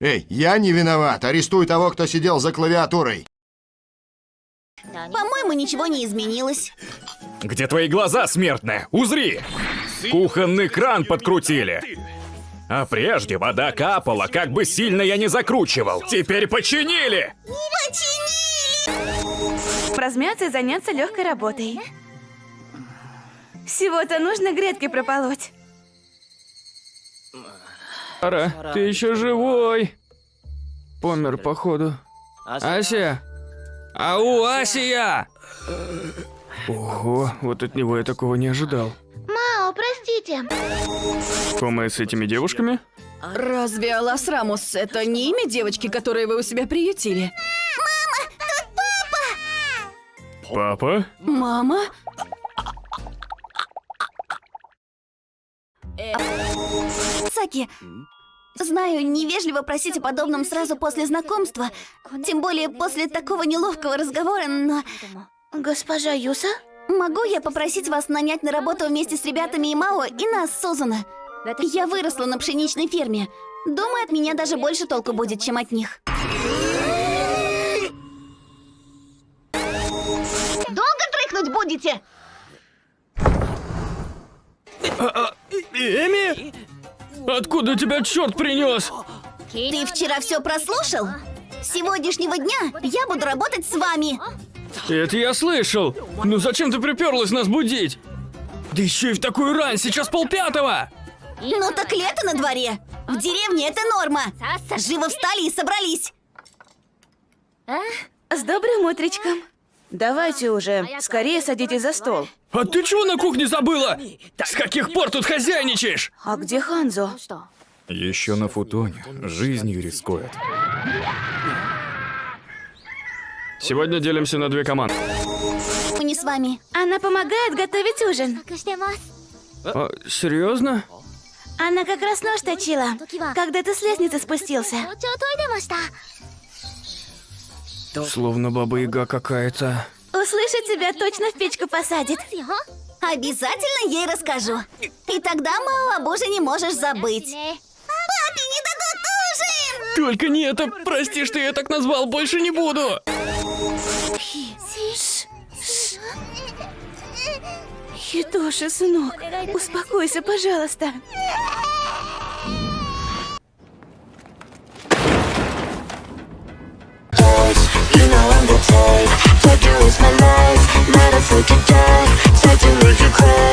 Эй, я не виноват. Арестуй того, кто сидел за клавиатурой. По-моему, ничего не изменилось. Где твои глаза, смертная? Узри! Кухонный кран подкрутили. А прежде вода капала, как бы сильно я не закручивал. Теперь починили! Размяться и заняться легкой работой. Всего-то нужно грядки прополоть. Ара, ты еще живой. Помер, походу. Ася! Ау, Асия! Ого, вот от него я такого не ожидал. Мао, простите. Кома с этими девушками? Разве Алас Рамус это не имя девочки, которую вы у себя приютили? Папа? Мама? Саки, знаю, невежливо просить о подобном сразу после знакомства, тем более после такого неловкого разговора, но... Госпожа Юса? Могу я попросить вас нанять на работу вместе с ребятами и Мао и нас, Сузана? Я выросла на пшеничной ферме. Думаю, от меня даже больше толку будет, чем от них. Долго дрыхнуть будете? Эми? Откуда тебя черт принес? Ты вчера все прослушал? С сегодняшнего дня я буду работать с вами. Это я слышал. Ну зачем ты приперлась нас будить? Да еще и в такую рань, сейчас полпятого! Ну так лето на дворе. В деревне это норма. Живо встали и собрались. С добрым утречком. Давайте уже, скорее садитесь за стол. А ты чего на кухне забыла? С каких пор тут хозяйничаешь? А где Ханзо? Еще на футоне. Жизнью рискует. Сегодня делимся на две команды. Мы не с вами. Она помогает готовить ужин. А, серьезно? Она как раз нож точила, когда ты с лестницы спустился. Словно баба Яга какая-то. Услышит тебя, точно в печку посадит. Обязательно ей расскажу. И тогда Мао об ужине можешь забыть. Папе не дадут ужин! Только не это, прости, что я так назвал, больше не буду. Хитоши, сынок, успокойся, пожалуйста. You know I'm the type Fuck you is my life. Not to die Psych to make you cry